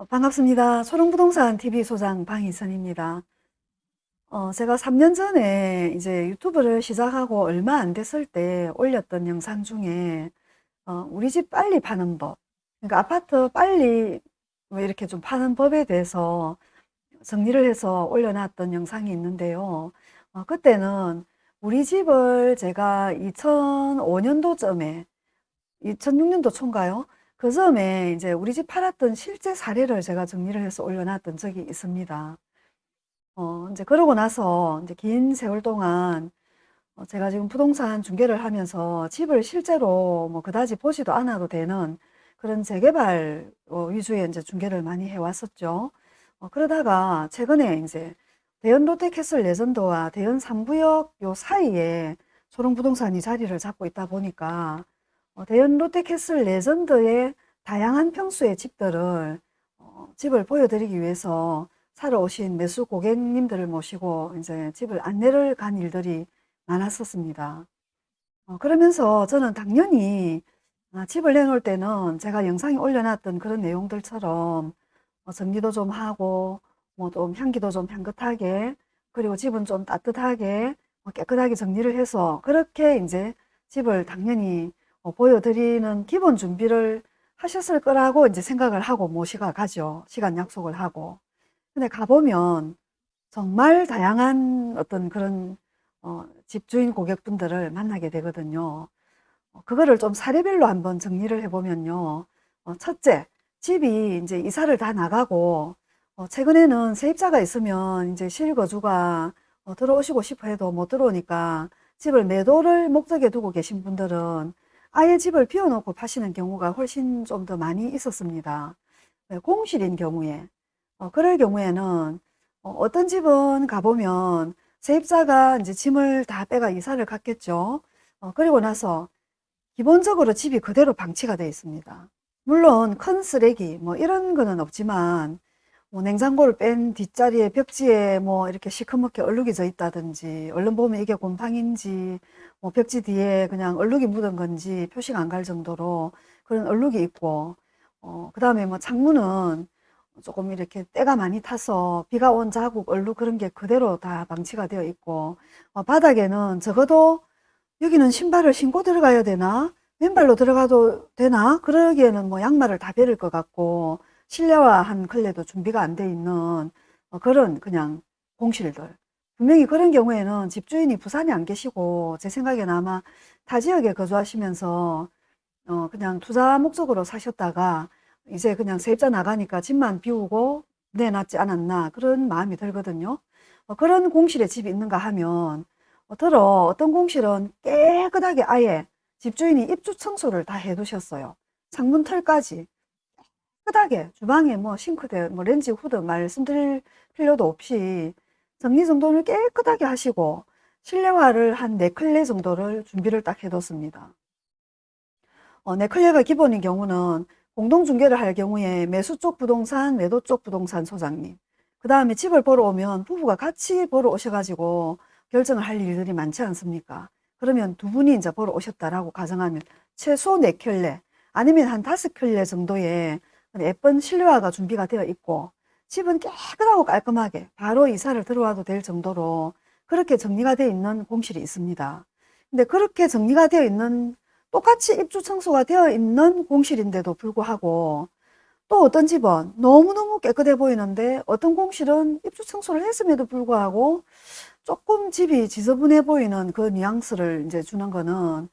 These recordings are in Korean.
어, 반갑습니다. 초롱부동산 TV 소장 방희선입니다. 어, 제가 3년 전에 이제 유튜브를 시작하고 얼마 안 됐을 때 올렸던 영상 중에 어, 우리 집 빨리 파는 법, 그러니까 아파트 빨리 뭐 이렇게 좀 파는 법에 대해서 정리를 해서 올려놨던 영상이 있는데요. 어, 그때는 우리 집을 제가 2005년도쯤에 2006년도 초인가요? 그 점에 이제 우리 집 팔았던 실제 사례를 제가 정리를 해서 올려놨던 적이 있습니다. 어, 이제 그러고 나서 이제 긴 세월 동안 어, 제가 지금 부동산 중개를 하면서 집을 실제로 뭐 그다지 보지도 않아도 되는 그런 재개발 어, 위주의 이제 중개를 많이 해왔었죠. 어, 그러다가 최근에 이제 대연 롯데캐슬 레전드와 대연 3구역 요 사이에 소롱부동산이 자리를 잡고 있다 보니까 어, 대연 롯데캐슬 레전드의 다양한 평수의 집들을 어, 집을 보여드리기 위해서 사러 오신 매수 고객님들을 모시고 이제 집을 안내를 간 일들이 많았었습니다. 어, 그러면서 저는 당연히 아, 집을 내놓을 때는 제가 영상에 올려놨던 그런 내용들처럼 어, 정리도 좀 하고 뭐 좀 향기도 좀 향긋하게 그리고 집은 좀 따뜻하게 뭐 깨끗하게 정리를 해서 그렇게 이제 집을 당연히 어, 보여드리는 기본 준비를 하셨을 거라고 이제 생각을 하고 모시가 가죠. 시간 약속을 하고. 근데 가보면 정말 다양한 어떤 그런 어, 집주인 고객분들을 만나게 되거든요. 어, 그거를 좀 사례별로 한번 정리를 해보면요. 어, 첫째, 집이 이제 이사를 다 나가고 어, 최근에는 세입자가 있으면 이제 실거주가 어, 들어오시고 싶어 해도 못 들어오니까 집을 매도를 목적에 두고 계신 분들은 아예 집을 비워놓고 파시는 경우가 훨씬 좀 더 많이 있었습니다. 네, 공실인 경우에 어, 그럴 경우에는 어, 떤 집은 가보면 세입자가 이제 짐을 다 빼가 이사를 갔겠죠. 어, 그리고 나서 기본적으로 집이 그대로 방치가 되어 있습니다. 물론 큰 쓰레기 뭐 이런 거는 없지만 뭐 냉장고를 뺀 뒷자리에 벽지에 뭐 이렇게 시커멓게 얼룩이 져 있다든지 얼른 보면 이게 곰팡인지 뭐 벽지 뒤에 그냥 얼룩이 묻은 건지 표시가 안 갈 정도로 그런 얼룩이 있고 어, 그 다음에 뭐 창문은 조금 이렇게 때가 많이 타서 비가 온 자국 얼룩 그런 게 그대로 다 방치가 되어 있고 어, 바닥에는 적어도 여기는 신발을 신고 들어가야 되나? 맨발로 들어가도 되나? 그러기에는 뭐 양말을 다 베릴 것 같고 실내화한 클레도 준비가 안 돼 있는 어, 그런 그냥 공실들 분명히 그런 경우에는 집주인이 부산에 안 계시고 제 생각에는 아마 타 지역에 거주하시면서 어 그냥 투자 목적으로 사셨다가 이제 그냥 세입자 나가니까 집만 비우고 내놨지 않았나 그런 마음이 들거든요. 어 그런 공실에 집이 있는가 하면 어 들어 어떤 공실은 깨끗하게 아예 집주인이 입주 청소를 다 해두셨어요. 창문 털까지 깨끗하게 주방에 뭐 싱크대, 뭐 렌지 후드 말씀드릴 필요도 없이 정리정돈을 깨끗하게 하시고 실내화를 한 4클레 정도를 준비를 딱 해뒀습니다. 어, 4클레가 기본인 경우는 공동중개를 할 경우에 매수 쪽 부동산, 매도 쪽 부동산 소장님 그 다음에 집을 보러 오면 부부가 같이 보러 오셔가지고 결정을 할 일들이 많지 않습니까? 그러면 두 분이 이제 보러 오셨다라고 가정하면 최소 4켤레 아니면 한 5켤레 정도의 예쁜 실내화가 준비가 되어 있고 집은 깨끗하고 깔끔하게 바로 이사를 들어와도 될 정도로 그렇게 정리가 되어 있는 공실이 있습니다. 근데 그렇게 정리가 되어 있는 똑같이 입주 청소가 되어 있는 공실인데도 불구하고 또 어떤 집은 너무너무 깨끗해 보이는데 어떤 공실은 입주 청소를 했음에도 불구하고 조금 집이 지저분해 보이는 그 뉘앙스를 이제 주는 거는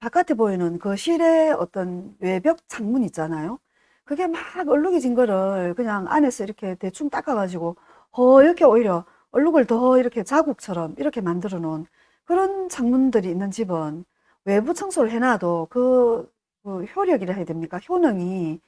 바깥에 보이는 그 실의 어떤 외벽 창문 있잖아요. 그게 막 얼룩이 진 거를 그냥 안에서 이렇게 대충 닦아가지고 허옇게 오히려 얼룩을 더 이렇게 자국처럼 이렇게 만들어 놓은 그런 창문들이 있는 집은 외부 청소를 해놔도 그, 그 효력이라 해야 됩니까? 효능이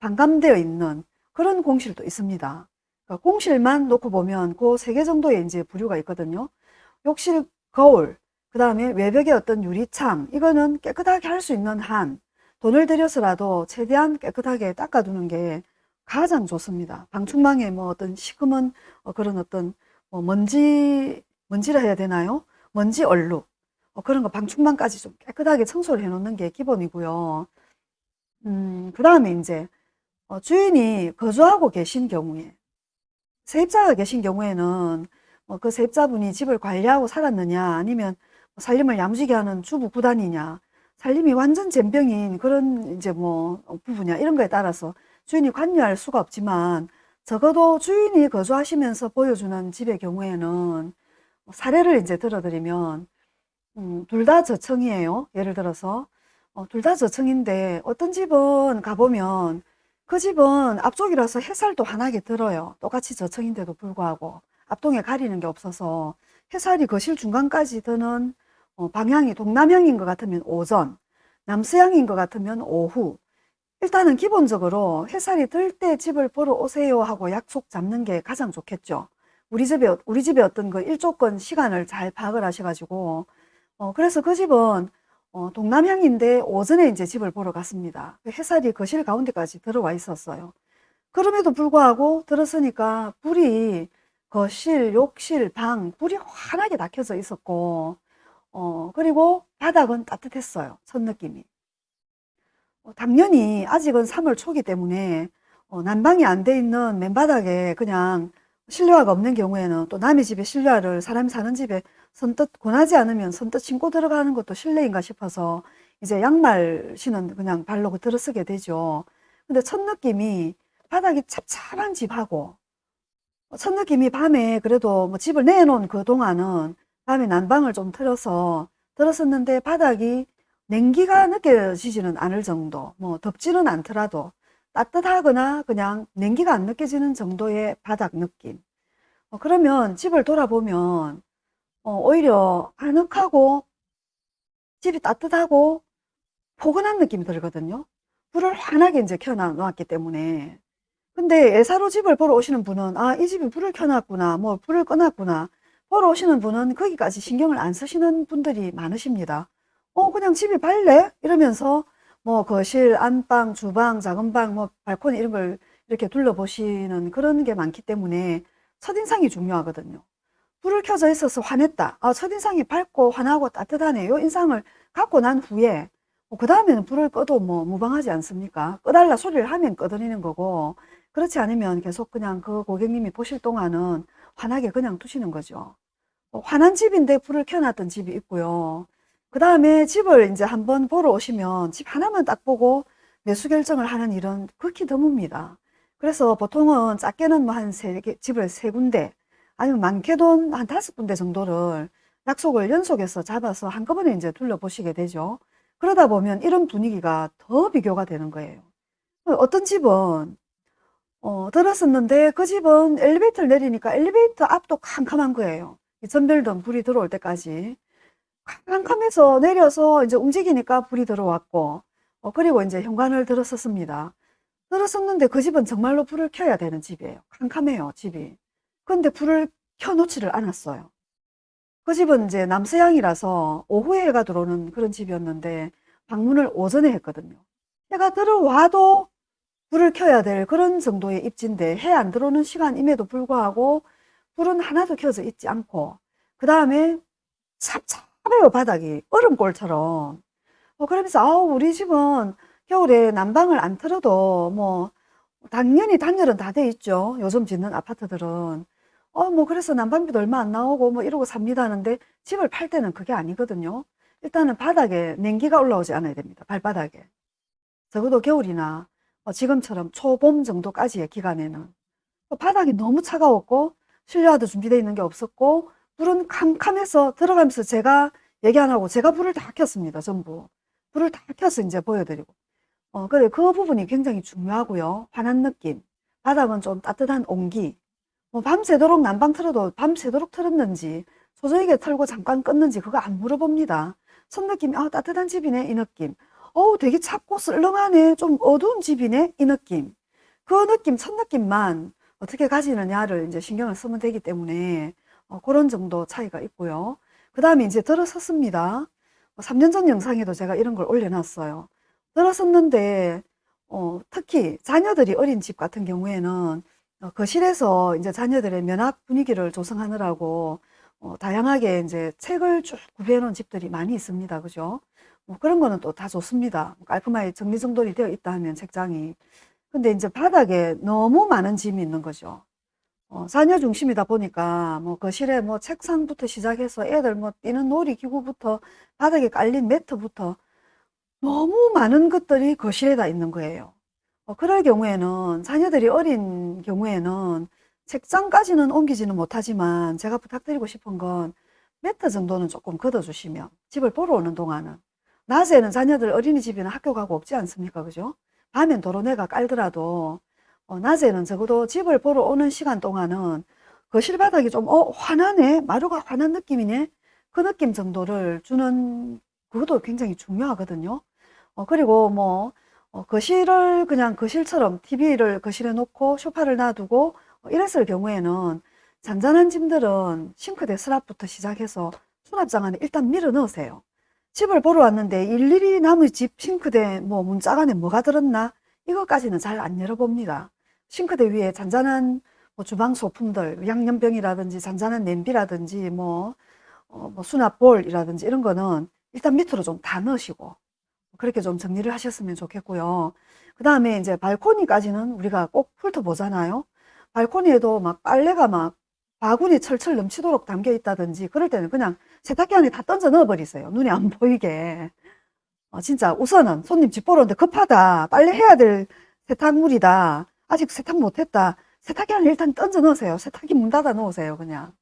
반감되어 있는 그런 공실도 있습니다. 그러니까 공실만 놓고 보면 그 세 개 정도의 이제 부류가 있거든요. 욕실 거울, 그 다음에 외벽의 어떤 유리창, 이거는 깨끗하게 할 수 있는 한 돈을 들여서라도 최대한 깨끗하게 닦아두는 게 가장 좋습니다. 방충망에 뭐 어떤 시커먼 어, 그런 어떤 뭐 먼지, 먼지라 해야 되나요? 먼지 얼룩. 어, 그런 거 방충망까지 좀 깨끗하게 청소를 해 놓는 게 기본이고요. 음, 그 다음에 이제 어, 주인이 거주하고 계신 경우에 세입자가 계신 경우에는 어, 그 세입자분이 집을 관리하고 살았느냐 아니면 뭐 살림을 야무지게 하는 주부 구단이냐 살림이 완전 젬병인 그런 이제 뭐 부부냐 이런 거에 따라서 주인이 관여할 수가 없지만 적어도 주인이 거주하시면서 보여주는 집의 경우에는 사례를 이제 들어드리면 음, 둘 다 저층이에요. 예를 들어서 어, 둘 다 저층인데 어떤 집은 가보면 그 집은 앞쪽이라서 햇살도 환하게 들어요. 똑같이 저층인데도 불구하고 앞동에 가리는 게 없어서 햇살이 거실 중간까지 드는 어, 방향이 동남향인 것 같으면 오전, 남서향인 것 같으면 오후. 일단은 기본적으로 햇살이 들 때 집을 보러 오세요 하고 약속 잡는 게 가장 좋겠죠. 우리 집에, 우리 집에 어떤 그 일조권 시간을 잘 파악을 하셔가지고, 어, 그래서 그 집은 어, 동남향인데 오전에 이제 집을 보러 갔습니다. 그 햇살이 거실 가운데까지 들어와 있었어요. 그럼에도 불구하고 들었으니까 불이 거실, 욕실, 방, 불이 환하게 다 켜져 있었고, 어, 그리고 바닥은 따뜻했어요. 첫 느낌이. 어, 당연히 아직은 3월 초기 때문에 어, 난방이 안 돼 있는 맨바닥에 그냥 실내화가 없는 경우에는 또 남의 집에 실내화를 사람이 사는 집에 선뜻 권하지 않으면 선뜻 신고 들어가는 것도 실례인가 싶어서 이제 양말 신은 그냥 발로 들어서게 되죠. 근데 첫 느낌이 바닥이 찹찹한 집하고 첫 느낌이 밤에 그래도 뭐 집을 내놓은 그 동안은 밤에 난방을 좀 틀어서 들었었는데 바닥이 냉기가 느껴지지는 않을 정도 뭐 덥지는 않더라도 따뜻하거나 그냥 냉기가 안 느껴지는 정도의 바닥 느낌. 어, 그러면 집을 돌아보면 어, 오히려 아늑하고 집이 따뜻하고 포근한 느낌이 들거든요. 불을 환하게 이제 켜놓았기 때문에. 근데 예사로 집을 보러 오시는 분은 아 이 집이 불을 켜놨구나 뭐 불을 꺼놨구나 보러 오시는 분은 거기까지 신경을 안 쓰시는 분들이 많으십니다. 어 그냥 집이 밝네 이러면서 뭐 거실 안방 주방 작은 방 뭐 발코니 이런 걸 이렇게 둘러보시는 그런 게 많기 때문에 첫인상이 중요하거든요. 불을 켜져 있어서 화냈다. 아, 첫인상이 밝고 환하고 따뜻하네 요. 인상을 갖고 난 후에 그 다음에는 불을 꺼도 뭐 무방하지 않습니까? 꺼달라 소리를 하면 꺼드리는 거고 그렇지 않으면 계속 그냥 그 고객님이 보실 동안은 환하게 그냥 두시는 거죠. 어, 환한 집인데 불을 켜놨던 집이 있고요. 그 다음에 집을 이제 한번 보러 오시면 집 하나만 딱 보고 매수 결정을 하는 일은 극히 드뭅니다. 그래서 보통은 작게는 뭐 한 세 개, 집을 세 군데, 아니면 많게는 한 다섯 군데 정도를 약속을 연속해서 잡아서 한꺼번에 이제 둘러보시게 되죠. 그러다 보면 이런 분위기가 더 비교가 되는 거예요. 어떤 집은 어, 들었었는데 그 집은 엘리베이터를 내리니까 엘리베이터 앞도 캄캄한 거예요. 전별등 불이 들어올 때까지. 캄캄해서 내려서 이제 움직이니까 불이 들어왔고, 어, 그리고 이제 현관을 들었었습니다. 들었었는데 그 집은 정말로 불을 켜야 되는 집이에요. 캄캄해요, 집이. 근데 불을 켜놓지를 않았어요. 그 집은 이제 남서향이라서 오후에 해가 들어오는 그런 집이었는데 방문을 오전에 했거든요. 해가 들어와도 불을 켜야 될 그런 정도의 입지인데 해 안 들어오는 시간임에도 불구하고 불은 하나도 켜져 있지 않고 그 다음에 찹찹해요 바닥이. 얼음골처럼. 어, 그러면서 아우 우리 집은 겨울에 난방을 안 틀어도 뭐 당연히 단열은 다 돼 있죠. 요즘 짓는 아파트들은. 어 뭐 그래서 난방비도 얼마 안 나오고 뭐 이러고 삽니다 하는데 집을 팔 때는 그게 아니거든요. 일단은 바닥에 냉기가 올라오지 않아야 됩니다. 발바닥에. 적어도 겨울이나 어, 지금처럼 초봄 정도까지의 기간에는 어, 바닥이 너무 차가웠고 실내화도 준비되어 있는 게 없었고 불은 캄캄해서 들어가면서 제가 얘기 안 하고 제가 불을 다 켰습니다 전부. 불을 다 켜서 이제 보여드리고. 어 그래 그 부분이 굉장히 중요하고요. 환한 느낌. 바닥은 좀 따뜻한 온기. 뭐 밤새도록 난방 틀어도 밤새도록 틀었는지 소저이게 틀고 잠깐 껐는지 그거 안 물어봅니다. 첫 느낌이 아 따뜻한 집이네 이 느낌 어우 되게 찹고 썰렁하네. 좀 어두운 집이네. 이 느낌. 그 느낌 첫 느낌만 어떻게 가지느냐를 이제 신경을 쓰면 되기 때문에 어, 그런 정도 차이가 있고요. 그 다음에 이제 들어섰습니다. 3년 전 영상에도 제가 이런 걸 올려놨어요. 들어섰는데 어, 특히 자녀들이 어린 집 같은 경우에는 어, 거실에서 이제 자녀들의 면학 분위기를 조성하느라고 어, 다양하게 이제 책을 쭉 구비해 놓은 집들이 많이 있습니다. 그죠 뭐 그런 거는 또 다 좋습니다. 깔끔하게 정리정돈이 되어 있다 하면 책장이. 근데 이제 바닥에 너무 많은 짐이 있는 거죠. 어, 자녀 중심이다 보니까 뭐 거실에 뭐 책상부터 시작해서 애들 뭐 뛰는 놀이기구부터 바닥에 깔린 매트부터 너무 많은 것들이 거실에 다 있는 거예요. 어, 그럴 경우에는 자녀들이 어린 경우에는 책장까지는 옮기지는 못하지만 제가 부탁드리고 싶은 건 매트 정도는 조금 걷어주시면 집을 보러 오는 동안은 낮에는 자녀들 어린이집이나 학교 가고 없지 않습니까? 그죠? 밤엔 도로내가 깔더라도 어, 낮에는 적어도 집을 보러 오는 시간 동안은 거실 바닥이 좀, 어, 환하네? 마루가 환한 느낌이네? 그 느낌 정도를 주는 그것도 굉장히 중요하거든요. 어, 그리고 뭐, 어, 거실을 그냥 거실처럼 TV를 거실에 놓고 소파를 놔두고 어, 이랬을 경우에는 잔잔한 짐들은 싱크대 수납부터 시작해서 수납장 안에 일단 밀어 넣으세요. 집을 보러 왔는데 일일이 남의 집 싱크대 뭐 문짝 안에 뭐가 들었나 이것까지는 잘 안 열어봅니다. 싱크대 위에 잔잔한 뭐 주방 소품들 양념병이라든지 잔잔한 냄비라든지 뭐, 어, 뭐 수납볼이라든지 이런 거는 일단 밑으로 좀 다 넣으시고 그렇게 좀 정리를 하셨으면 좋겠고요. 그 다음에 이제 발코니까지는 우리가 꼭 훑어보잖아요. 발코니에도 막 빨래가 막 바구니 철철 넘치도록 담겨 있다든지 그럴 때는 그냥 세탁기 안에 다 던져 넣어 버리세요. 눈에 안 보이게. 어, 진짜 우선은 손님 집 보러 오는데 급하다. 빨래 해야 될 세탁물이다. 아직 세탁 못했다. 세탁기 안에 일단 던져 넣으세요. 세탁기 문 닫아 놓으세요. 그냥.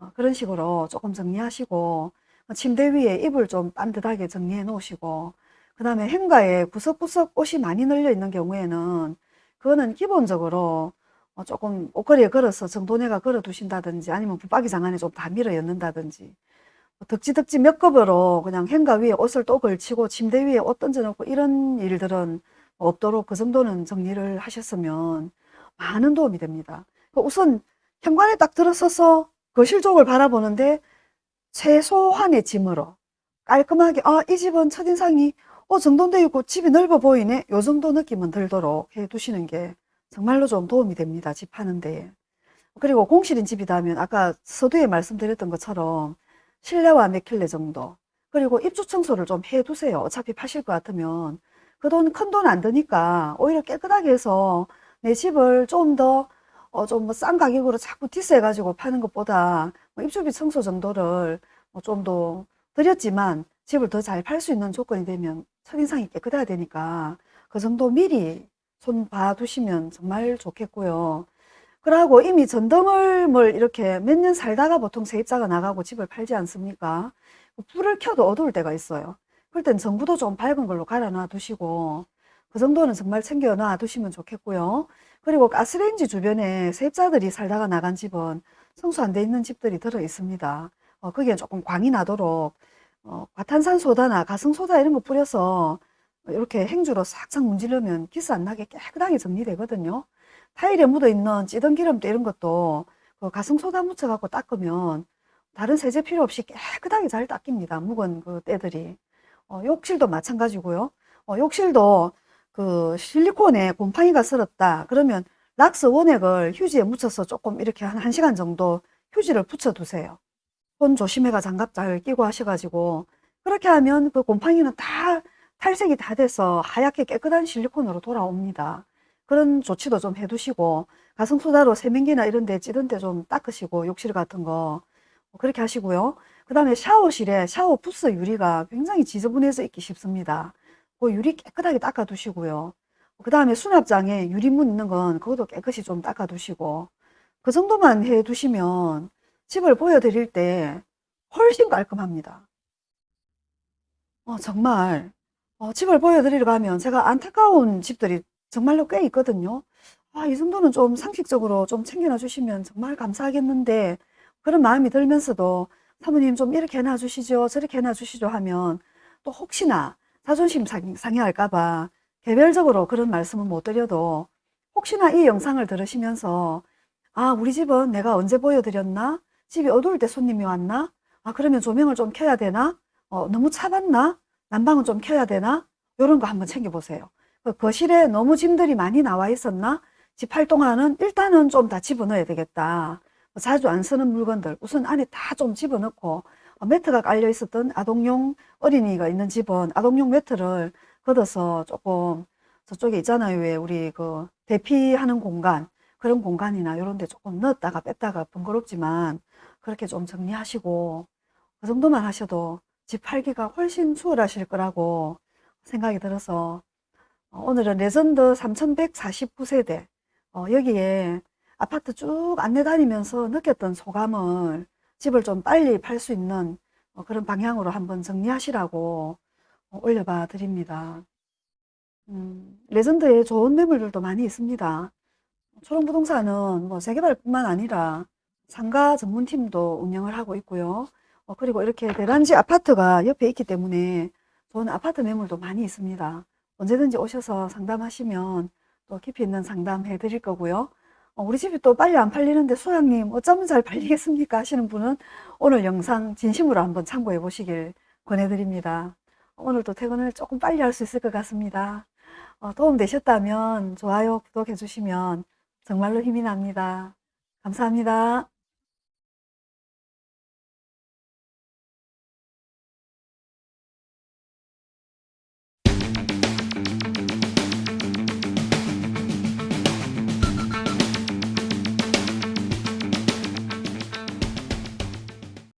어, 그런 식으로 조금 정리하시고 침대 위에 이불 좀 반듯하게 정리해 놓으시고 그 다음에 행가에 구석구석 옷이 많이 널려 있는 경우에는 그거는 기본적으로 어, 조금 옷걸이에 걸어서 정돈해가 걸어 두신다든지 아니면 붙박이장 안에 좀 다 밀어 였는다든지 뭐 덕지덕지 몇 겹으로 그냥 행가 위에 옷을 또 걸치고 침대 위에 옷 던져놓고 이런 일들은 없도록 그 정도는 정리를 하셨으면 많은 도움이 됩니다. 그 우선 현관에 딱 들어서서 거실 쪽을 바라보는데 최소한의 짐으로 깔끔하게 아 이 집은 첫인상이 어 정돈되어 있고 집이 넓어 보이네 요 정도 느낌은 들도록 해 두시는 게 정말로 좀 도움이 됩니다. 집 하는데. 그리고 공실인 집이다면 아까 서두에 말씀드렸던 것처럼 실내와 몇 킬레 정도 그리고 입주 청소를 좀 해두세요. 어차피 파실 것 같으면 그 돈 큰 돈 안 드니까 오히려 깨끗하게 해서 내 집을 좀더 어, 좀 뭐 싼 가격으로 자꾸 디스해 가지고 파는 것보다 뭐 입주비 청소 정도를 뭐 좀 더 드렸지만 집을 더 잘 팔 수 있는 조건이 되면 첫인상이 깨끗해야 되니까 그 정도 미리 손 봐두시면 정말 좋겠고요. 그러고 이미 전등을 뭘 이렇게 몇 년 살다가 보통 세입자가 나가고 집을 팔지 않습니까? 불을 켜도 어두울 때가 있어요. 그럴 땐 전구도 좀 밝은 걸로 갈아 놔 두시고 그 정도는 정말 챙겨 놔 두시면 좋겠고요. 그리고 가스레인지 주변에 세입자들이 살다가 나간 집은 성수 안 돼 있는 집들이 들어 있습니다. 어, 거기에 조금 광이 나도록 어, 과탄산소다나 가성소다 이런 거 뿌려서 이렇게 행주로 싹싹 문지르면 기스 안 나게 깨끗하게 정리되거든요. 타일에 묻어있는 찌든 기름때 이런 것도 그 가성소다 묻혀갖고 닦으면 다른 세제 필요 없이 깨끗하게 잘 닦입니다. 묵은 그 때들이. 어, 욕실도 마찬가지고요. 어, 욕실도 그 실리콘에 곰팡이가 슬었다. 그러면 락스 원액을 휴지에 묻혀서 조금 이렇게 한 1시간 정도 휴지를 붙여 두세요. 손 조심해가 장갑 잘 끼고 하셔가지고 그렇게 하면 그 곰팡이는 다 탈색이 다 돼서 하얗게 깨끗한 실리콘으로 돌아옵니다. 그런 조치도 좀 해두시고 가성소다로 세면기나 이런 데 찌든 데 좀 닦으시고 욕실 같은 거 그렇게 하시고요. 그 다음에 샤워실에 샤워 부스 유리가 굉장히 지저분해서 있기 쉽습니다. 그 유리 깨끗하게 닦아 두시고요. 그 다음에 수납장에 유리문 있는 건 그것도 깨끗이 좀 닦아 두시고 그 정도만 해 두시면 집을 보여드릴 때 훨씬 깔끔합니다. 어, 정말 어, 집을 보여드리러 가면 제가 안타까운 집들이 정말로 꽤 있거든요. 아, 이 정도는 좀 상식적으로 좀 챙겨놔 주시면 정말 감사하겠는데 그런 마음이 들면서도 사모님 좀 이렇게 해놔 주시죠 저렇게 해놔 주시죠 하면 또 혹시나 자존심 상해할까 봐 개별적으로 그런 말씀은 못 드려도 혹시나 이 영상을 들으시면서 아 우리 집은 내가 언제 보여드렸나? 집이 어두울 때 손님이 왔나? 아 그러면 조명을 좀 켜야 되나? 어, 너무 차봤나? 난방은 좀 켜야 되나? 이런 거 한번 챙겨보세요. 그 거실에 너무 짐들이 많이 나와 있었나 집 활동하는 일단은 좀 다 집어넣어야 되겠다 뭐 자주 안 쓰는 물건들 우선 안에 다 좀 집어넣고 어, 매트가 깔려 있었던 아동용 어린이가 있는 집은 아동용 매트를 걷어서 조금 저쪽에 있잖아요. 왜 우리 그 대피하는 공간, 그런 공간이나 이런 데 조금 넣었다가 뺐다가 번거롭지만 그렇게 좀 정리하시고 그 정도만 하셔도 집 팔기가 훨씬 수월하실 거라고 생각이 들어서 어, 오늘은 레전드 3149세대 어, 여기에 아파트 쭉 안내 다니면서 느꼈던 소감을 집을 좀 빨리 팔 수 있는 어, 그런 방향으로 한번 정리하시라고 어, 올려봐 드립니다. 음, 레전드에 좋은 매물들도 많이 있습니다. 초롱부동산은 뭐 재개발뿐만 아니라 상가 전문팀도 운영을 하고 있고요. 어, 그리고 이렇게 대단지 아파트가 옆에 있기 때문에 좋은 아파트 매물도 많이 있습니다. 언제든지 오셔서 상담하시면 또 깊이 있는 상담 해 드릴 거고요. 어, 우리 집이 또 빨리 안 팔리는데 소장님 어쩌면 잘 팔리겠습니까 하시는 분은 오늘 영상 진심으로 한번 참고해 보시길 권해드립니다. 오늘도 퇴근을 조금 빨리 할 수 있을 것 같습니다. 어, 도움 되셨다면 좋아요, 구독해 주시면 정말로 힘이 납니다. 감사합니다.